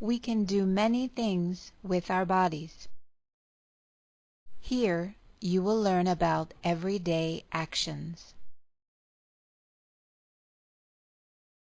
we can do many things with our bodies. Here you will learn about everyday actions.